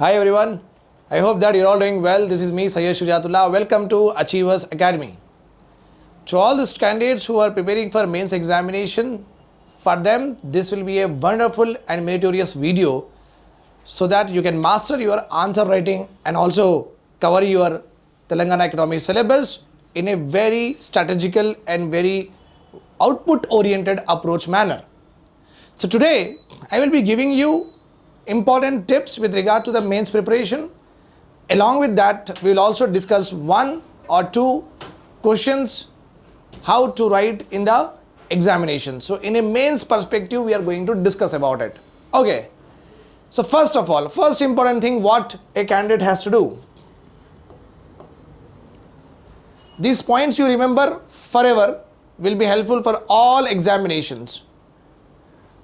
Hi everyone. I hope that you're all doing well. This is me, Sayyid Shujatullah. Welcome to Achievers Academy. To all the candidates who are preparing for mains examination, for them this will be a wonderful and meritorious video so that you can master your answer writing and also cover your Telangana economy syllabus in a very strategical and very output oriented approach manner. So today I will be giving you important tips with regard to the mains preparation. Along with that we will also discuss one or two questions how to write in the examination. So in a mains perspective we are going to discuss about it. Okay. So first of all, first important thing what a candidate has to do. These points you remember forever will be helpful for all examinations.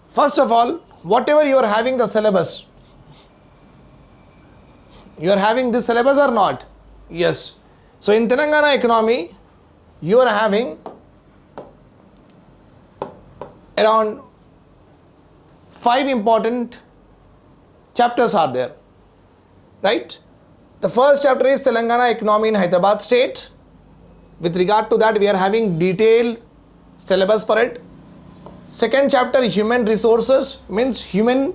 First of all, whatever you are having the syllabus, you are having this syllabus or not? Yes. So in Telangana economy, you are having around five important chapters are there, right? The first chapter is Telangana economy in Hyderabad state. With regard to that, we are having detailed syllabus for it. Second chapter, human resources means human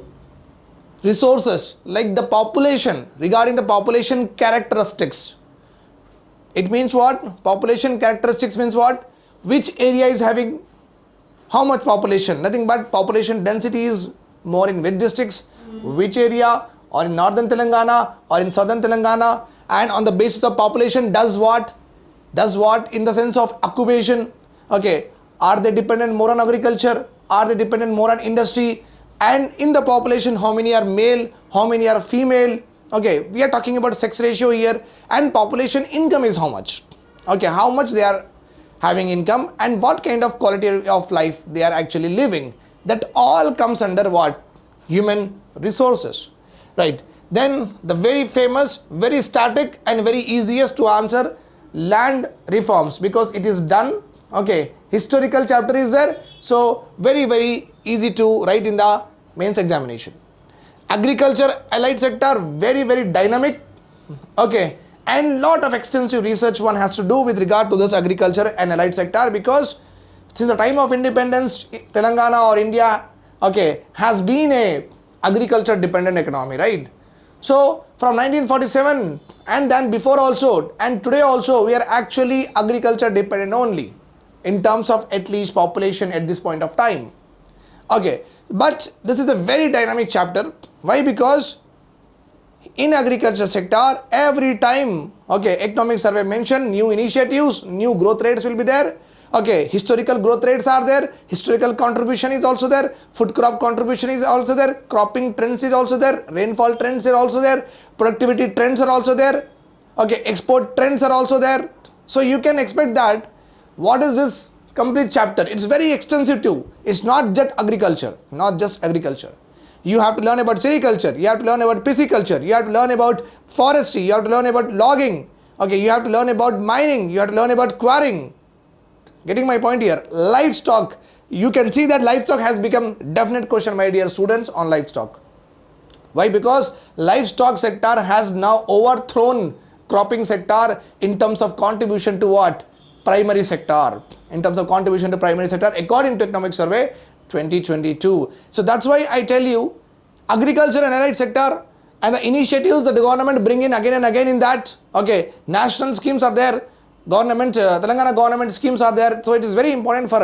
resources like the population regarding the population characteristics. It means what? Population characteristics means what? Which area is having how much population? Nothing but population density is more in which districts, hmm. which area or in northern Telangana or in southern Telangana and on the basis of population does what? Does what in the sense of occupation? Okay, are they dependent more on agriculture? Are they dependent more on industry? And in the population, how many are male? How many are female? Okay, we are talking about sex ratio here and population income is how much? Okay, how much they are having income and what kind of quality of life they are actually living. That all comes under what? Human resources, right? Then the very famous, very static and very easiest to answer land reforms because it is done okay historical chapter is there. So very very easy to write in the mains examination. Agriculture allied sector very very dynamic. Okay. And lot of extensive research one has to do with regard to this agriculture and allied sector because since the time of independence telangana or india okay has been a agriculture dependent economy right? So from 1947 and then before also and today also we are actually agriculture dependent only in terms of at least population at this point of time. Okay, but this is a very dynamic chapter. Why? Because in agriculture sector every time okay economic survey mentioned new initiatives new growth rates will be there okay historical growth rates are there historical contribution is also there food crop contribution is also there cropping trends is also there rainfall trends are also there productivity trends are also there okay export trends are also there so you can expect that what is this complete chapter it's very extensive too it's not just agriculture not just agriculture you have to learn about sericulture you have to learn about pisciculture you have to learn about forestry you have to learn about logging okay you have to learn about mining you have to learn about quarrying Getting my point here? Livestock. You can see that livestock has become definite question my dear students on livestock. Why? Because livestock sector has now overthrown cropping sector in terms of contribution to what? Primary sector. In terms of contribution to primary sector according to economic survey 2022. So that's why I tell you agriculture and allied sector and the initiatives that the government bring in again and again in that okay national schemes are there government uh, telangana government schemes are there so it is very important for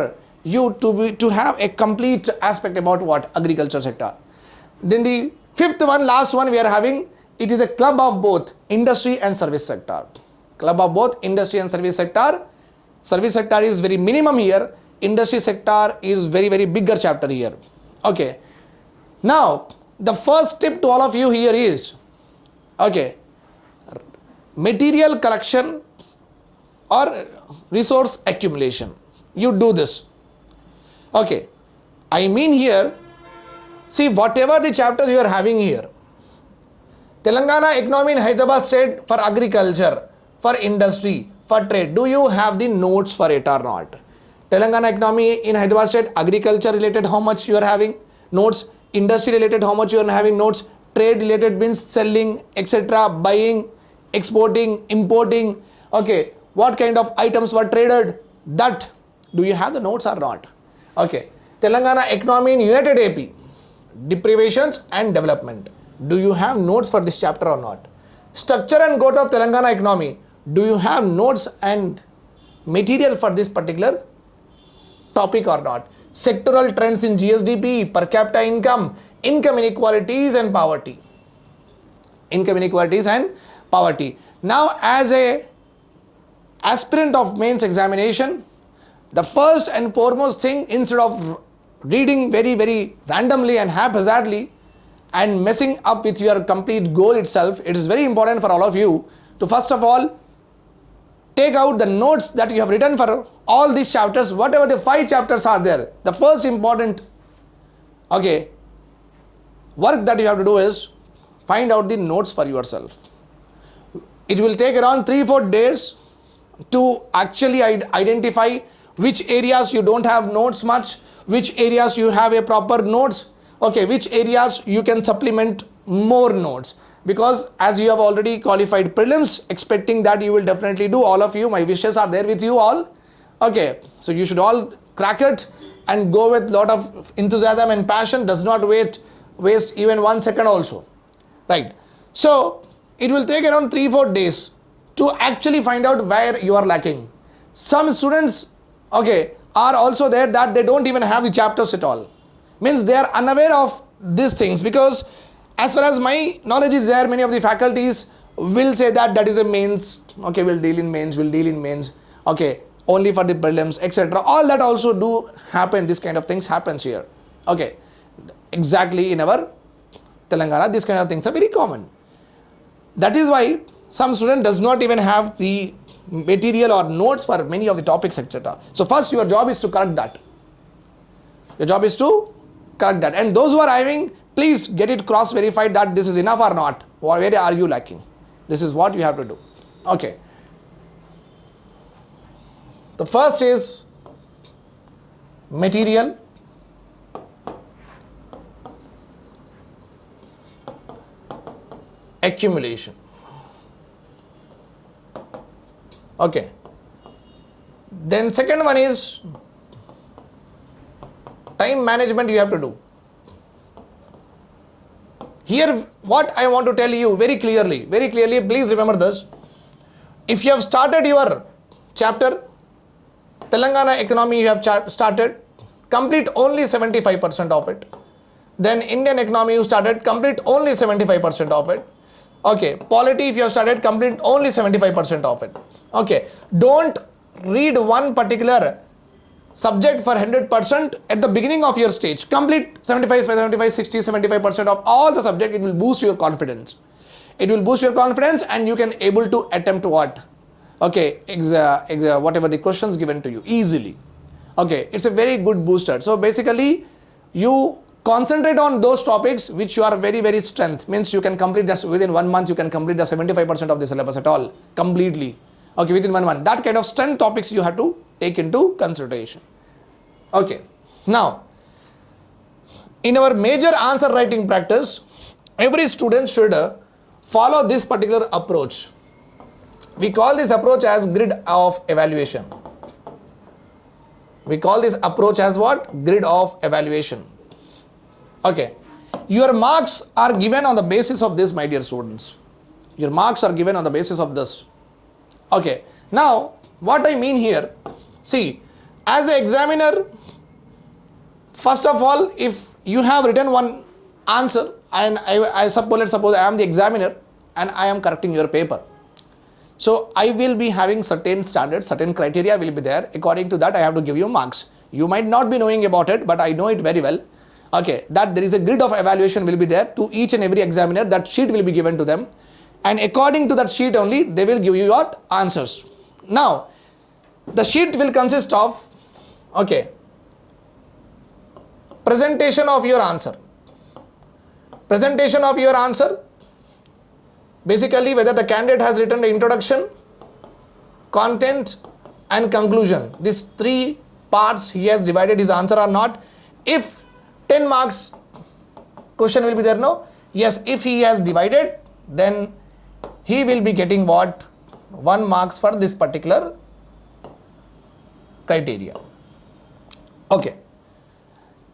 you to be to have a complete aspect about what agriculture sector then the fifth one last one we are having it is a club of both industry and service sector club of both industry and service sector service sector is very minimum here industry sector is very very bigger chapter here okay. Now the first tip to all of you here is okay material collection or resource accumulation. You do this. Okay. I mean here see whatever the chapters you are having here telangana economy in hyderabad state for agriculture for industry for trade. Do you have the notes for it or not? Telangana economy in hyderabad state agriculture related how much you are having? Notes. Industry related how much you are having notes? Trade related means selling etc buying exporting importing. Okay what kind of items were traded? That. Do you have the notes or not? Okay. Telangana economy in united ap deprivations and development. Do you have notes for this chapter or not? Structure and growth of telangana economy do you have notes and material for this particular topic or not? Sectoral trends in gsdp per capita income income inequalities and poverty. Income inequalities and poverty. Now as a aspirant of mains examination the first and foremost thing instead of reading very very randomly and haphazardly and messing up with your complete goal itself it is very important for all of you to first of all take out the notes that you have written for all these chapters whatever the five chapters are there the first important okay work that you have to do is find out the notes for yourself. It will take around 3 4 days to actually identify which areas you don't have notes much which areas you have a proper notes okay which areas you can supplement more notes because as you have already qualified prelims expecting that you will definitely do all of you my wishes are there with you all. Okay so you should all crack it and go with lot of enthusiasm and passion does not wait waste even one second also. Right. So it will take around 3 4 days to actually find out where you are lacking. Some students okay are also there that they don't even have the chapters at all. Means they are unaware of these things because as far as my knowledge is there many of the faculties will say that that is a mains. Okay we'll deal in mains we'll deal in mains. Okay only for the prelims etc all that also do happen. This kind of things happens here. Okay exactly in our telangana this kind of things are very common. That is why some student does not even have the material or notes for many of the topics etc so first your job is to correct that. Your job is to correct that. And those who are having please get it cross verified that this is enough or not. Where are you lacking? This is what you have to do. Okay. The first is material. Accumulation. Okay. Then second one is time management you have to do here what i want to tell you very clearly very clearly please remember this. If you have started your chapter telangana economy you have started complete only 75% of it. Then indian economy you started complete only 75% of it. Okay polity if you have started complete only 75% of it. Okay don't read one particular subject for 100% at the beginning of your stage. Complete 75 75 60 75% of all the subject it will boost your confidence. It will boost your confidence and you can able to attempt what? Okay exa, exa, whatever the questions given to you easily. Okay it's a very good booster. So basically you concentrate on those topics which you are very very strength. Means you can complete this within one month you can complete the 75% of the syllabus at all completely okay within one month that kind of strength topics you have to take into consideration. Okay. Now in our major answer writing practice every student should uh, follow this particular approach. We call this approach as grid of evaluation. We call this approach as what? Grid of evaluation. Okay. Your marks are given on the basis of this my dear students. Your marks are given on the basis of this okay now what i mean here see as the examiner first of all if you have written one answer and i, I suppose let's suppose i am the examiner and i am correcting your paper. So i will be having certain standards certain criteria will be there. According to that i have to give you marks. You might not be knowing about it but i know it very well. Okay that there is a grid of evaluation will be there to each and every examiner that sheet will be given to them and according to that sheet only they will give you your answers. Now the sheet will consist of okay presentation of your answer. Presentation of your answer. Basically whether the candidate has written the introduction content and conclusion. These three parts he has divided his answer or not. If 10 marks question will be there no? Yes if he has divided then he will be getting what? 1 marks for this particular criteria. Okay.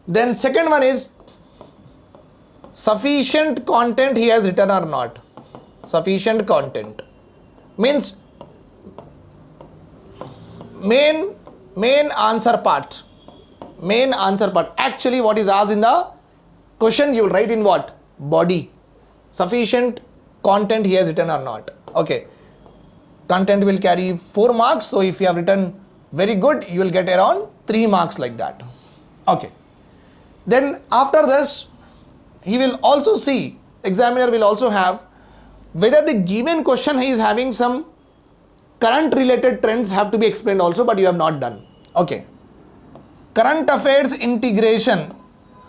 Then second one is sufficient content he has written or not? Sufficient content. Means main main answer part. Main answer part. Actually what is asked in the question you will write in what? Body. Sufficient content he has written or not. Okay. Content will carry 4 marks. So if you have written very good you will get around 3 marks like that. Okay. Then after this he will also see examiner will also have whether the given question he is having some current related trends have to be explained also but you have not done. Okay. Current affairs integration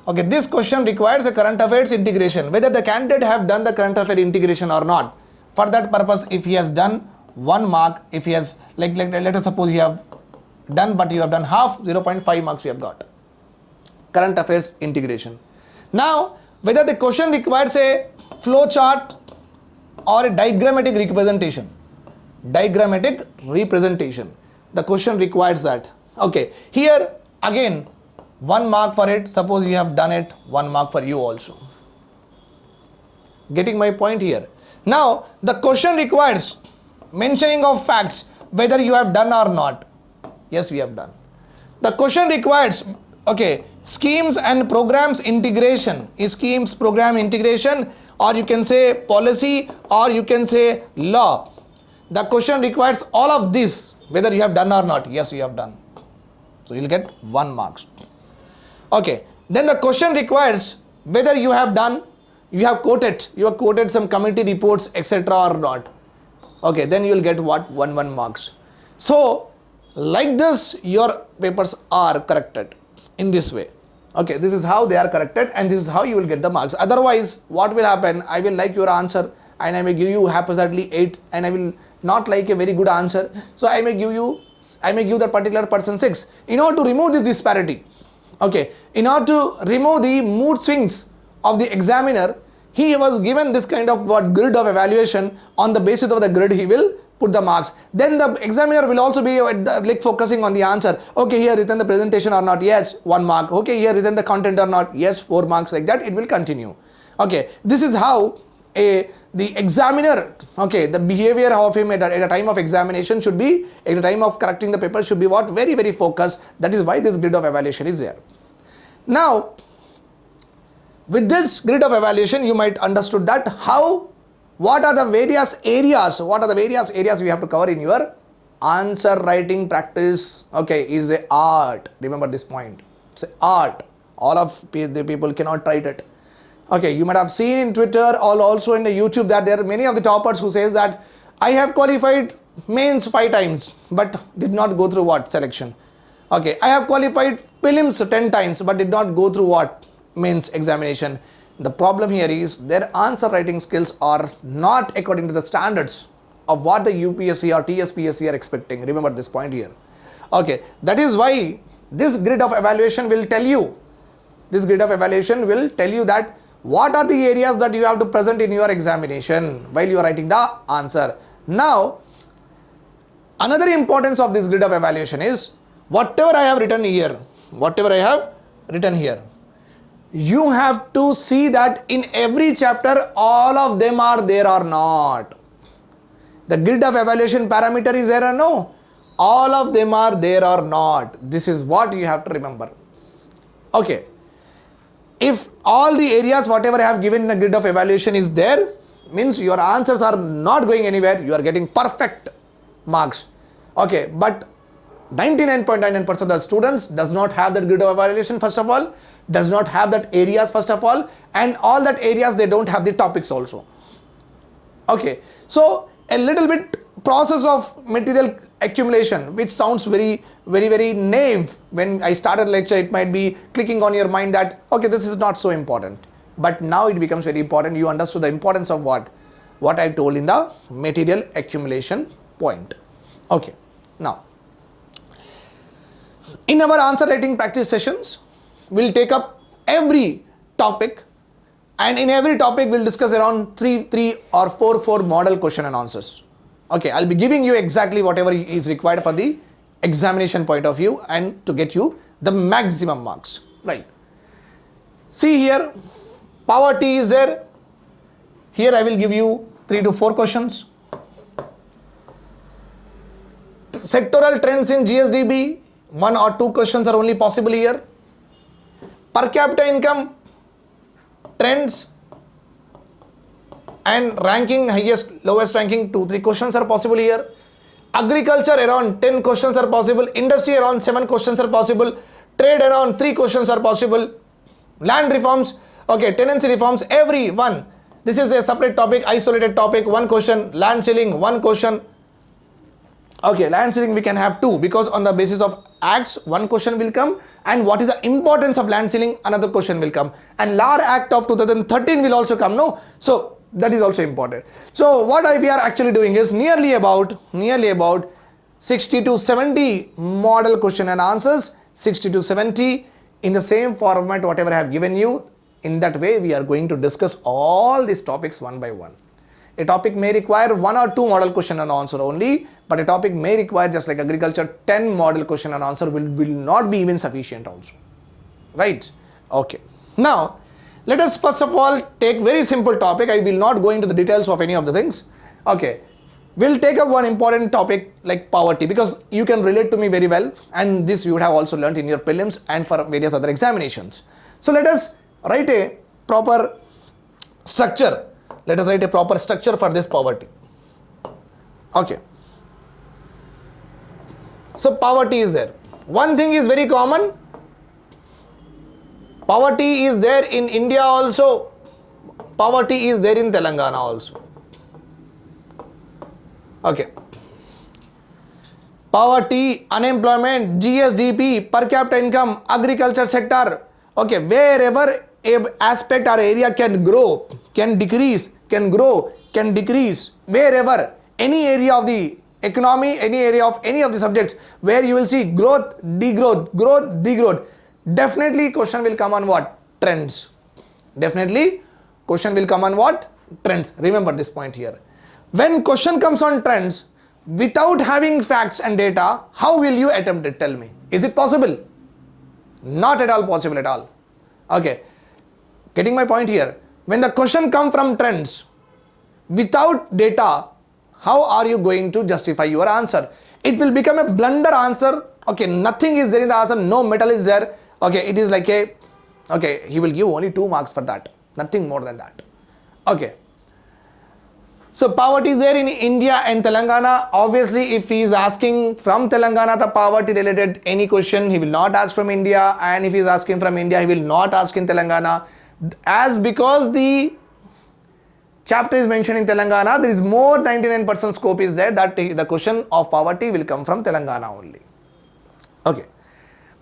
okay this question requires a current affairs integration whether the candidate have done the current affair integration or not. For that purpose if he has done one mark if he has like, like let us suppose you have done but you have done half 0.5 marks you have got. Current affairs integration. Now whether the question requires a flow chart or a diagrammatic representation. Diagrammatic representation. The question requires that. Okay here again one mark for it. Suppose you have done it. One mark for you also. Getting my point here? Now the question requires mentioning of facts whether you have done or not. Yes we have done. The question requires okay schemes and programs integration. Schemes program integration or you can say policy or you can say law? The question requires all of this whether you have done or not. Yes you have done. So you will get 1 marks okay then the question requires whether you have done you have quoted you have quoted some committee reports etc or not. Okay then you will get what? 1 1 marks. So like this your papers are corrected in this way. Okay this is how they are corrected and this is how you will get the marks. Otherwise what will happen? I will like your answer and i may give you haphazardly 8 and i will not like a very good answer. So i may give you i may give that particular person 6 in order to remove this disparity okay in order to remove the mood swings of the examiner he was given this kind of what grid of evaluation. On the basis of the grid he will put the marks. Then the examiner will also be uh, like focusing on the answer. Okay here written the presentation or not? Yes one mark. Okay here written the content or not? Yes four marks like that. It will continue. Okay this is how a the examiner okay the behavior of him at a, at time of examination should be at the time of correcting the paper should be what? Very very focused. That is why this grid of evaluation is there. Now with this grid of evaluation you might understood that how what are the various areas what are the various areas we have to cover in your answer writing practice? Okay is a art. Remember this point. It's art. All of the people cannot write it okay you might have seen in twitter or also in the youtube that there are many of the toppers who says that i have qualified mains five times but did not go through what? Selection. Okay i have qualified prelims 10 times but did not go through what? Mains examination. The problem here is their answer writing skills are not according to the standards of what the upsc or tspsc are expecting. Remember this point here. Okay that is why this grid of evaluation will tell you this grid of evaluation will tell you that what are the areas that you have to present in your examination while you are writing the answer. Now, another importance of this grid of evaluation is whatever I have written here, whatever I have written here, you have to see that in every chapter all of them are there or not. The grid of evaluation parameter is there or no? All of them are there or not. This is what you have to remember. Okay if all the areas whatever I have given in the grid of evaluation is there means your answers are not going anywhere you are getting perfect marks. Okay but 99.99% of the students does not have that grid of evaluation first of all does not have that areas first of all and all that areas they don't have the topics also. Okay so a little bit process of material accumulation which sounds very very very naive. When I started lecture it might be clicking on your mind that okay this is not so important. But now it becomes very important. You understood the importance of what? What I told in the material accumulation point. Okay now in our answer writing practice sessions we'll take up every topic and in every topic we'll discuss around 3 3 or 4 4 model question and answers okay i'll be giving you exactly whatever is required for the examination point of view and to get you the maximum marks. Right. See here power t is there. Here i will give you 3 to 4 questions. Sectoral trends in gsdp one or two questions are only possible here. Per capita income trends and ranking highest lowest ranking two three questions are possible here. Agriculture around 10 questions are possible. Industry around 7 questions are possible. Trade around 3 questions are possible. Land reforms okay tenancy reforms every one. This is a separate topic isolated topic. One question land ceiling one question. Okay land ceiling we can have two because on the basis of acts one question will come. And what is the importance of land ceiling another question will come. And LAR act of 2013 will also come no? So that is also important. So what we are actually doing is nearly about nearly about 60 to 70 model question and answers 60 to 70 in the same format whatever I have given you. In that way we are going to discuss all these topics one by one. A topic may require one or two model question and answer only but a topic may require just like agriculture 10 model question and answer will, will not be even sufficient also. Right? Okay. Now let us first of all take very simple topic. I will not go into the details of any of the things. Okay. We'll take up one important topic like poverty because you can relate to me very well and this you would have also learned in your prelims and for various other examinations. So let us write a proper structure. Let us write a proper structure for this poverty okay. So poverty is there. One thing is very common poverty is there in india also. Poverty is there in telangana also. Okay. Poverty unemployment gsdp per capita income agriculture sector. Okay wherever a aspect or area can grow can decrease can grow can decrease wherever any area of the economy any area of any of the subjects where you will see growth degrowth growth degrowth definitely question will come on what? Trends. Definitely question will come on what? Trends. Remember this point here. When question comes on trends without having facts and data how will you attempt it? Tell me. Is it possible? Not at all possible at all. Okay. Getting my point here. When the question come from trends without data how are you going to justify your answer? It will become a blunder answer. Okay nothing is there in the answer. No metal is there okay it is like a okay he will give only two marks for that nothing more than that okay so poverty is there in India and Telangana. Obviously, if he is asking from Telangana the poverty related any question, he will not ask from India. And if he is asking from India, he will not ask in Telangana. As because the chapter is mentioned in Telangana, there is more 99% scope is there that the question of poverty will come from Telangana only. Okay.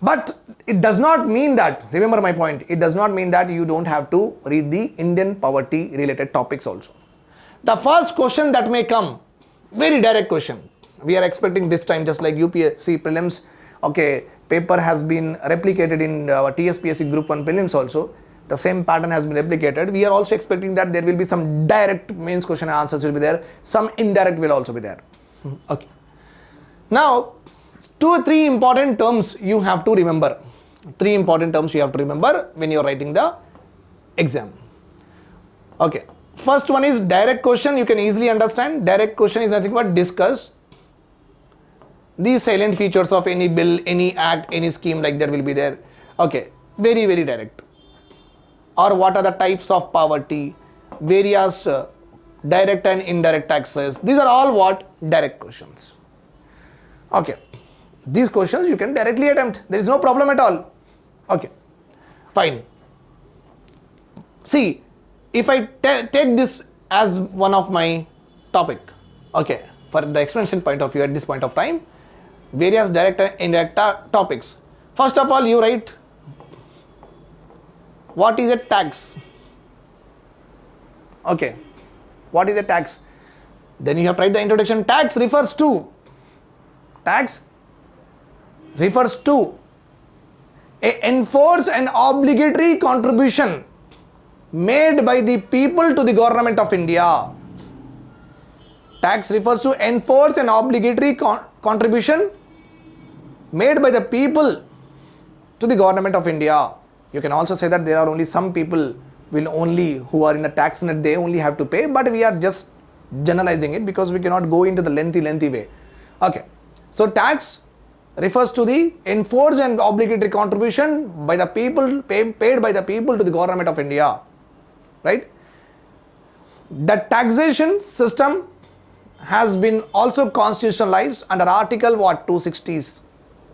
But it does not mean that, remember my point, it does not mean that you don't have to read the Indian poverty related topics also. The first question that may come, very direct question. We are expecting this time just like UPSC prelims, okay, paper has been replicated in uh, our TSPSC group 1 prelims also. The same pattern has been replicated. We are also expecting that there will be some direct mains question answers will be there. Some indirect will also be there. Hmm, okay. Now, two or three important terms you have to remember. Three important terms you have to remember when you are writing the exam. Okay. First one is direct question. You can easily understand. Direct question is nothing but discuss the salient features of any bill, any act, any scheme like that will be there. Okay. Very, very direct. Or what are the types of poverty, various uh, direct and indirect taxes. These are all what? Direct questions. Okay. These questions you can directly attempt. There is no problem at all. Okay. Fine. See, if I take this as one of my topic, okay, for the expansion point of view at this point of time, various direct and indirect topics. First of all, you write what is a tax? Okay, what is a tax? Then you have to write the introduction. Tax refers to tax refers to a enforce an obligatory contribution made by the people to the government of India. Tax refers to enforce an obligatory con- contribution made by the people to the government of India. You can also say that there are only some people will only who are in the tax net they only have to pay but we are just generalizing it because we cannot go into the lengthy lengthy way. Okay. So tax refers to the enforced and obligatory contribution by the people pay, paid by the people to the government of India right? The taxation system has been also constitutionalized under article what 260s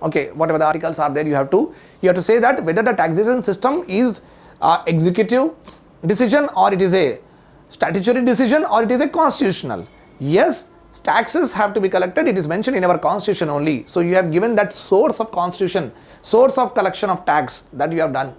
okay whatever the articles are there you have to you have to say that whether the taxation system is executive decision or it is a statutory decision or it is a constitutional. Yes taxes have to be collected. It is mentioned in our constitution only. So you have given that source of constitution source of collection of tax that you have done.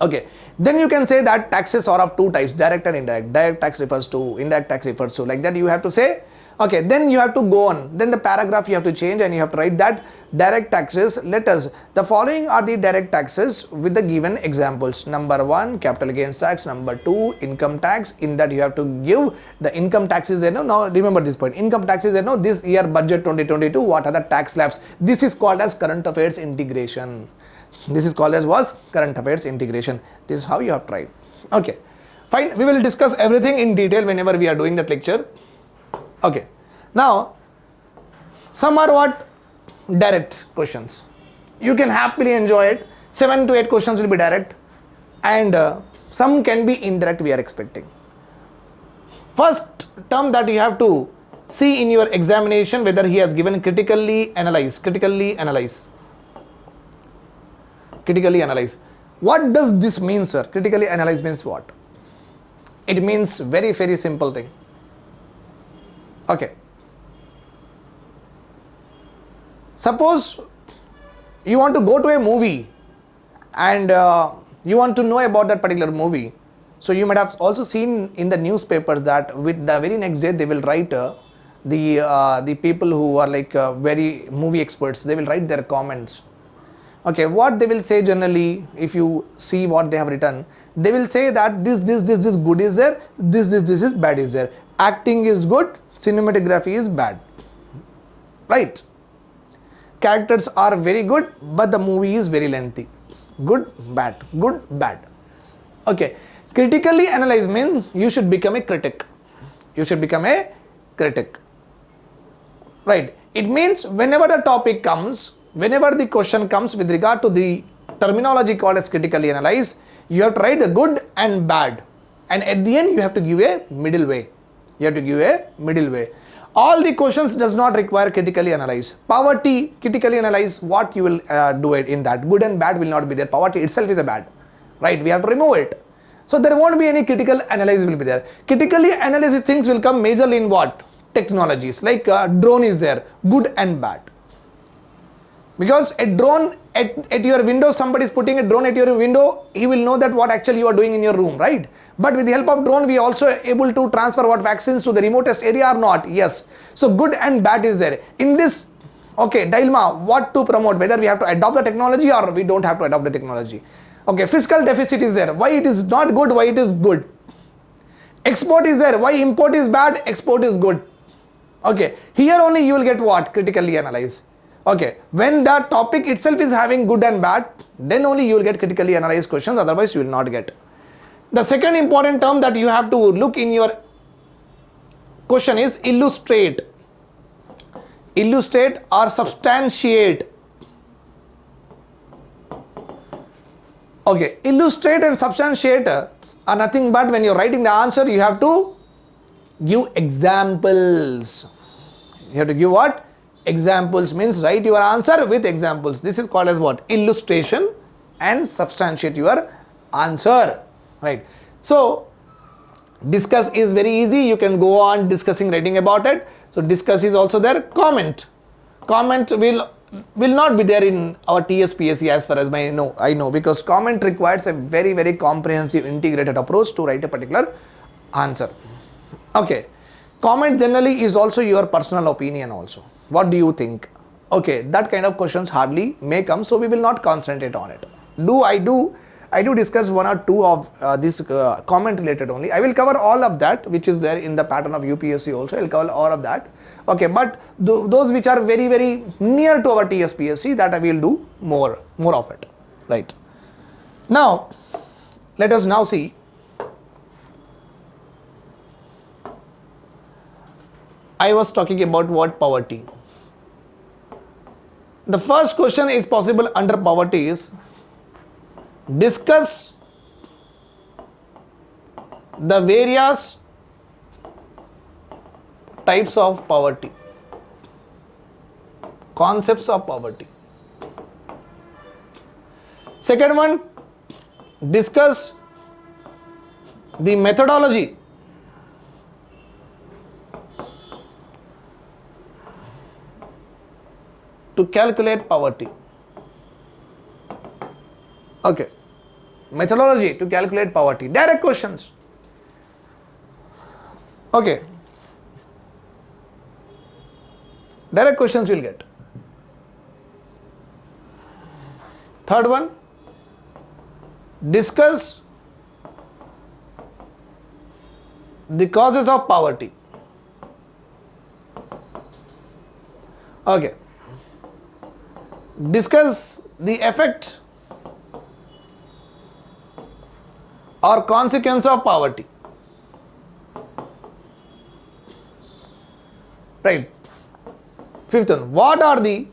Okay. Then you can say that taxes are of two types direct and indirect. Direct tax refers to indirect tax refers to. Like that you have to say okay then you have to go on. Then the paragraph you have to change and you have to write that direct taxes let us the following are the direct taxes with the given examples. Number one capital gains tax. Number two income tax. In that you have to give the income taxes you know. Now remember this point. Income taxes you know this year budget 2022 what are the tax slabs this is called as current affairs integration. This is called as was current affairs integration. This is how you have tried okay fine. We will discuss everything in detail whenever we are doing that lecture okay. Now some are what? Direct questions. You can happily enjoy it. 7 to 8 questions will be direct. And uh, some can be indirect we are expecting. First term that you have to see in your examination whether he has given critically analyze critically analyze critically analyze what does this mean sir? Critically analyze means what? It means very very simple thing okay. Suppose you want to go to a movie and uh, you want to know about that particular movie. So you might have also seen in the newspapers that with the very next day they will write uh, the uh, the people who are like uh, very movie experts they will write their comments. Okay what they will say generally if you see what they have written they will say that this this this this good is there this this this is bad is there. Acting is good cinematography is bad. Right. Characters are very good but the movie is very lengthy. Good bad. Good bad. Okay. Critically analyze means you should become a critic. You should become a critic. Right. It means whenever the topic comes whenever the question comes with regard to the terminology called as critically analyze you have to write the good and bad. And at the end you have to give a middle way you have to give a middle way. All the questions does not require critically analyze. Poverty critically analyze what you will uh, do it in that. Good and bad will not be there. Poverty itself is a bad. Right? We have to remove it. So there won't be any critical analysis will be there. Critically analysis things will come majorly in what? Technologies. Like uh, drone is there. Good and bad because a drone at, at your window somebody is putting a drone at your window he will know that what actually you are doing in your room right? But with the help of drone we also able to transfer what vaccines to the remotest area or not. Yes. So good and bad is there. In this okay dilemma what to promote whether we have to adopt the technology or we don't have to adopt the technology. Okay fiscal deficit is there. Why it is not good why it is good? Export is there. Why import is bad export is good. Okay here only you will get what? Critically analyze okay when the topic itself is having good and bad then only you will get critically analyzed questions otherwise you will not get. The second important term that you have to look in your question is illustrate. Illustrate or substantiate. Okay illustrate and substantiate are nothing but when you're writing the answer you have to give examples. You have to give what examples means write your answer with examples. This is called as what? Illustration and substantiate your answer. Right. So discuss is very easy. You can go on discussing writing about it. So discuss is also there. Comment. Comment will will not be there in our TSPSC as far as my know I know because comment requires a very very comprehensive integrated approach to write a particular answer. Okay. Comment generally is also your personal opinion also what do you think okay that kind of questions hardly may come so we will not concentrate on it do i do I do discuss one or two of uh, this uh, comment related only. I will cover all of that which is there in the pattern of UPSC also. I will cover all of that. Okay, but th those which are very very near to our TSPSC that I will do more more of it. Right. Now, let us now see I was talking about what poverty. The first question is possible under poverty is discuss the various types of poverty, concepts of poverty. Second one, discuss the methodology to calculate poverty. Okay. Methodology to calculate poverty. Direct questions. Okay. Direct questions you will get. Third one, discuss the causes of poverty. Okay discuss the effect or consequence of poverty. Right. Fifth one, what are the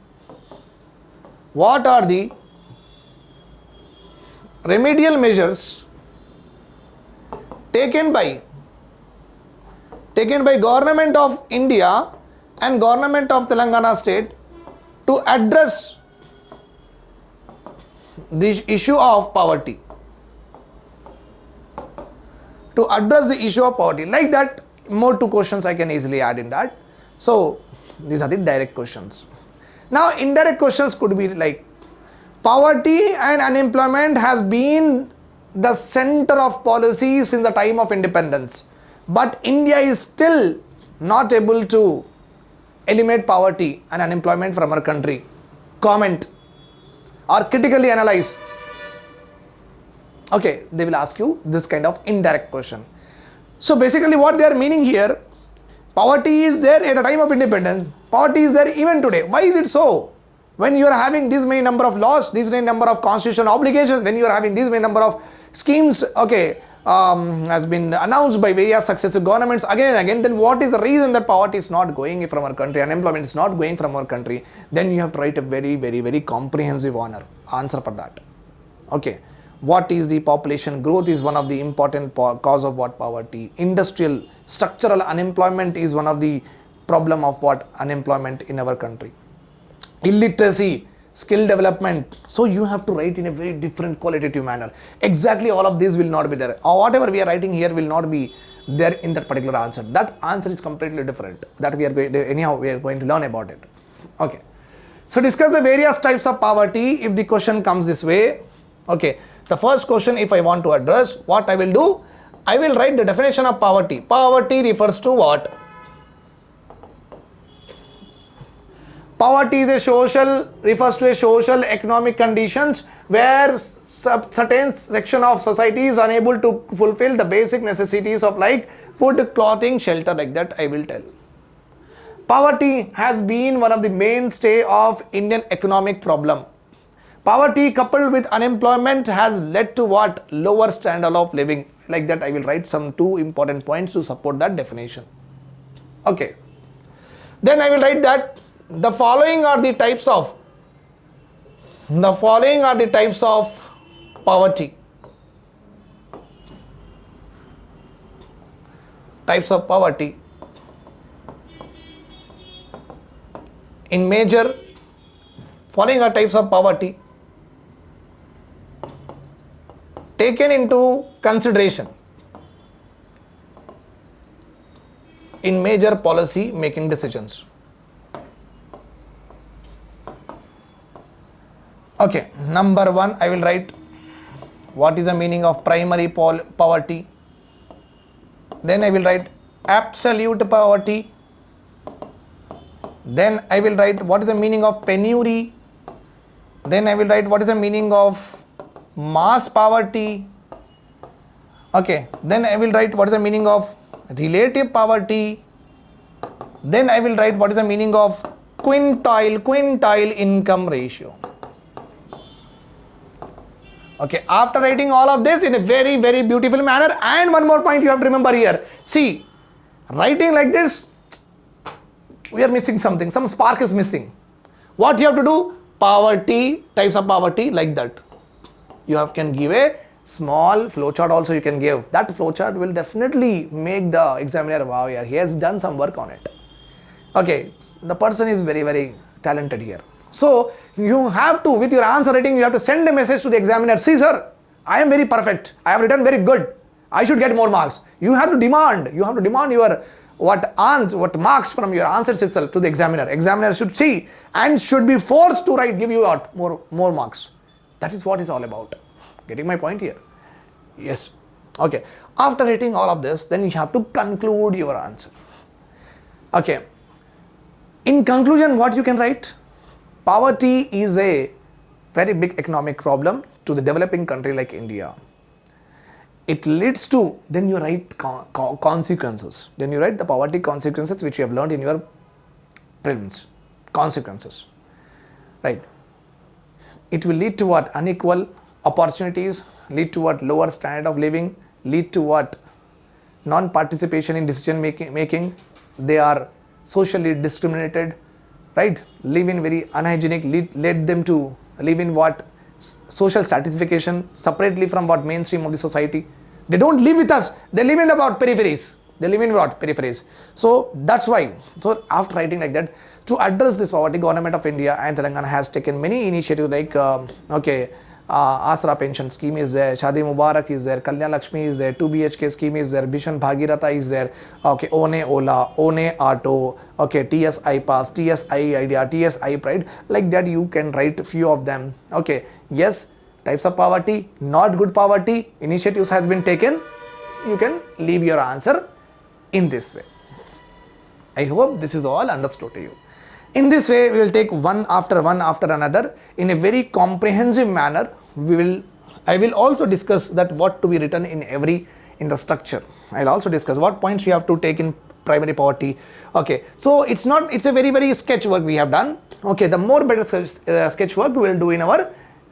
what are the remedial measures taken by taken by government of India and government of Telangana state to address the issue of poverty. To address the issue of poverty like that more two questions I can easily add in that. So these are the direct questions. Now indirect questions could be like poverty and unemployment has been the center of policy since the time of independence. But India is still not able to eliminate poverty and unemployment from our country. Comment or critically analyze okay they will ask you this kind of indirect question. So basically what they are meaning here poverty is there at the time of independence poverty is there even today. Why is it so? When you are having this many number of laws this many number of constitutional obligations when you are having this many number of schemes okay um, has been announced by various successive governments again and again, then what is the reason that poverty is not going from our country, unemployment is not going from our country, then you have to write a very, very, very comprehensive honor answer for that. Okay. What is the population growth is one of the important cause of what poverty. Industrial structural unemployment is one of the problem of what unemployment in our country. Illiteracy skill development. So you have to write in a very different qualitative manner. Exactly all of this will not be there. Or whatever we are writing here will not be there in that particular answer. That answer is completely different. That we are going to, anyhow we are going to learn about it. Okay. So discuss the various types of poverty if the question comes this way. Okay. The first question if i want to address what i will do? I will write the definition of poverty. Poverty refers to what Poverty is a social, refers to a social economic conditions where certain section of society is unable to fulfill the basic necessities of like food, clothing, shelter like that I will tell. Poverty has been one of the mainstay of Indian economic problem. Poverty coupled with unemployment has led to what? Lower standard of living. Like that I will write some two important points to support that definition. Okay. Then I will write that the following are the types of the following are the types of poverty. Types of poverty. In major following are types of poverty taken into consideration. In major policy making decisions okay number one i will write what is the meaning of primary poverty. Then i will write absolute poverty. Then i will write what is the meaning of penury. Then i will write what is the meaning of mass poverty. Okay then I will write what is the meaning of relative poverty. Then I will write what is the meaning of quintile quintile income ratio okay after writing all of this in a very very beautiful manner and one more point you have to remember here. See writing like this we are missing something. Some spark is missing. What you have to do? Poverty types of poverty like that. You have can give a small flowchart also you can give. That flowchart will definitely make the examiner wow yeah he has done some work on it. Okay the person is very very talented here. So you have to with your answer writing you have to send a message to the examiner see sir i am very perfect i have written very good i should get more marks you have to demand you have to demand your what answer what marks from your answers itself to the examiner examiner should see and should be forced to write give you out more more marks that is what is all about Getting my point here? Yes. Okay. After writing all of this, then you have to conclude your answer. Okay. In conclusion, what you can write? Poverty is a very big economic problem to the developing country like India. It leads to, then you write consequences. Then you write the poverty consequences which you have learned in your prelims. Consequences. Right. It will lead to what? Unequal opportunities lead to what lower standard of living lead to what non-participation in decision making, making they are socially discriminated right? Live in very unhygienic lead, led them to live in what social stratification separately from what mainstream of the society. They don't live with us. They live in what peripheries. They live in what? Peripheries. So that's why. So after writing like that to address this poverty government of india and telangana has taken many initiatives like um, okay Aasara pension scheme is there Shaadi Mubarak is there Kalyana Lakshmi is there two B H K scheme is there mission Bhagiratha is there okay one Ola one auto okay T S I pass T S I idea T S I pride like that you can write few of them okay yes types of poverty not good poverty initiative has been taken you can leave your answer in this way I hope this is all understood you In this way, we will take one after one after another in a very comprehensive manner we will I will also discuss that what to be written in every in the structure. I'll also discuss what points you have to take in primary poverty. Okay, so it's not it's a very very sketch work we have done. Okay, the more better sketch, uh, sketch work we will do in our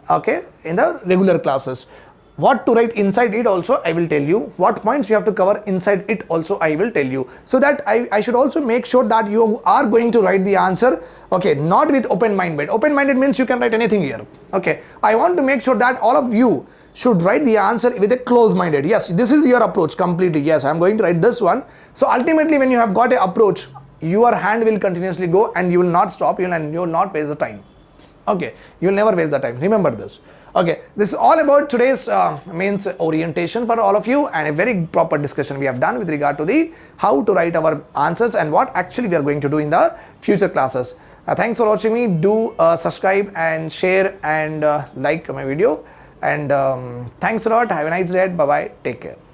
okay in the regular classes what to write inside it also I will tell you. What points you have to cover inside it also I will tell you. So that I, I should also make sure that you are going to write the answer okay not with open minded. Open minded means you can write anything here okay. I want to make sure that all of you should write the answer with a close minded. Yes this is your approach completely. Yes I'm going to write this one. So ultimately when you have got a approach your hand will continuously go and you will not stop. And you will not waste the time. Okay you will never waste the time. Remember this Okay, this is all about today's uh, means orientation for all of you and a very proper discussion we have done with regard to the how to write our answers and what actually we are going to do in the future classes. Uh, thanks for watching me. Do uh, subscribe and share and uh, like my video and um, thanks a lot. Have a nice day. Bye bye. Take care.